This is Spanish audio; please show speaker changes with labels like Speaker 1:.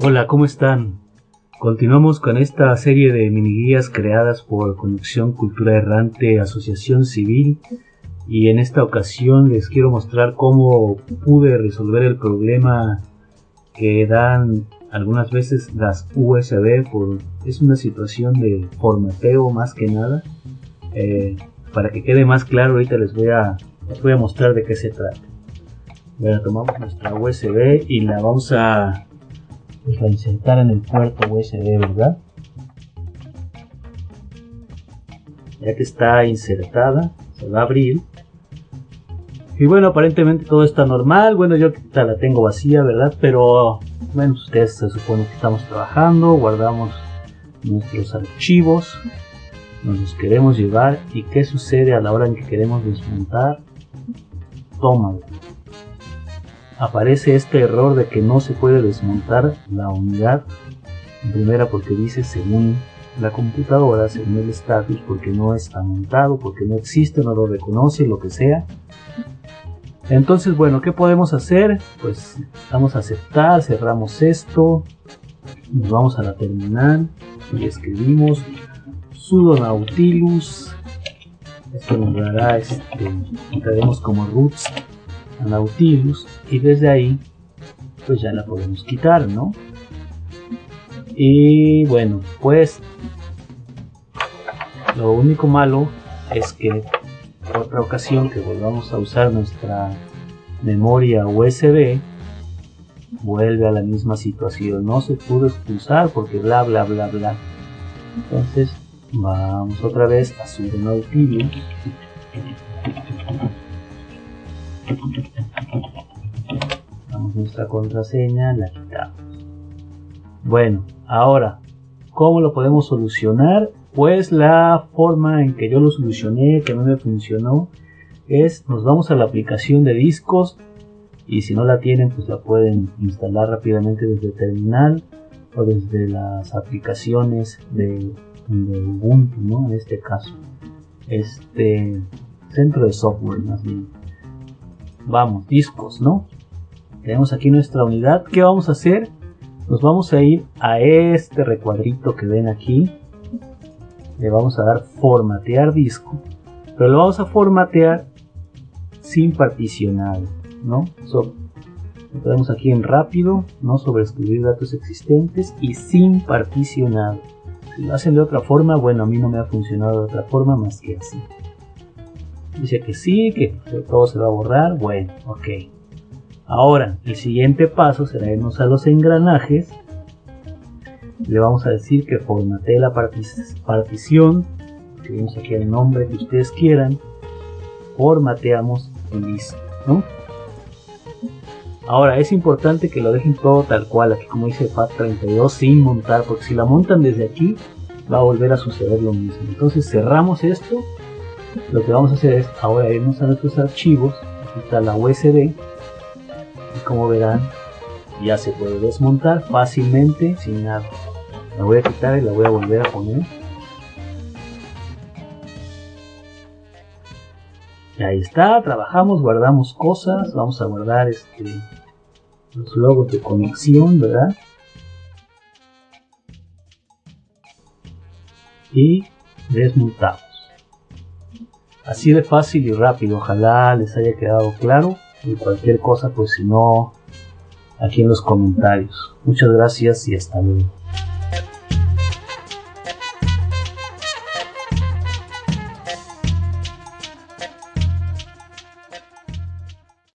Speaker 1: Hola, ¿cómo están? Continuamos con esta serie de mini guías creadas por Conexión Cultura Errante Asociación Civil y en esta ocasión les quiero mostrar cómo pude resolver el problema que dan algunas veces las USB por es una situación de formateo más que nada eh, para que quede más claro ahorita les voy a les voy a mostrar de qué se trata bueno, tomamos nuestra USB y la vamos a insertar en el puerto USB, ¿verdad? Ya que está insertada, se va a abrir. Y bueno, aparentemente todo está normal. Bueno, yo la tengo vacía, ¿verdad? Pero, bueno, ustedes se supone que estamos trabajando, guardamos nuestros archivos, nos los queremos llevar. ¿Y qué sucede a la hora en que queremos desmontar? Tómalo aparece este error de que no se puede desmontar la unidad. En primera porque dice según la computadora, según el status, porque no está montado, porque no existe, no lo reconoce, lo que sea. Entonces, bueno, ¿qué podemos hacer? Pues vamos a aceptar, cerramos esto, nos vamos a la terminal y escribimos sudo nautilus. Esto nos dará, este, como roots Nautilus y desde ahí pues ya la podemos quitar, ¿no? Y bueno, pues lo único malo es que otra ocasión que volvamos a usar nuestra memoria USB vuelve a la misma situación, no se pudo expulsar porque bla bla bla bla. Entonces vamos otra vez a sudo nautilus Damos nuestra contraseña, la quitamos. Bueno, ahora, ¿cómo lo podemos solucionar? Pues la forma en que yo lo solucioné, que no me funcionó, es nos vamos a la aplicación de discos y si no la tienen pues la pueden instalar rápidamente desde terminal o desde las aplicaciones de, de Ubuntu, ¿no? En este caso, este centro de software más bien vamos, discos, ¿no? Tenemos aquí nuestra unidad. ¿Qué vamos a hacer? Nos vamos a ir a este recuadrito que ven aquí. Le vamos a dar formatear disco. Pero lo vamos a formatear sin particionar, ¿no? So, lo tenemos aquí en rápido, no sobreescribir datos existentes y sin particionar. Si lo hacen de otra forma, bueno, a mí no me ha funcionado de otra forma más que así. Dice que sí, que todo se va a borrar. Bueno, ok. Ahora, el siguiente paso será irnos a los engranajes. Le vamos a decir que formatee la partición. Escribimos aquí el nombre que ustedes quieran. Formateamos y listo, Ahora es importante que lo dejen todo tal cual, aquí como dice FAT32, sin montar, porque si la montan desde aquí va a volver a suceder lo mismo. Entonces cerramos esto lo que vamos a hacer es ahora irnos a nuestros archivos aquí está la USB y como verán ya se puede desmontar fácilmente sin nada. La voy a quitar y la voy a volver a poner. Ahí está, trabajamos, guardamos cosas vamos a guardar este los logos de conexión, ¿verdad? y desmontamos Así de fácil y rápido, ojalá les haya quedado claro. Y cualquier cosa, pues si no, aquí en los comentarios. Muchas gracias y hasta luego.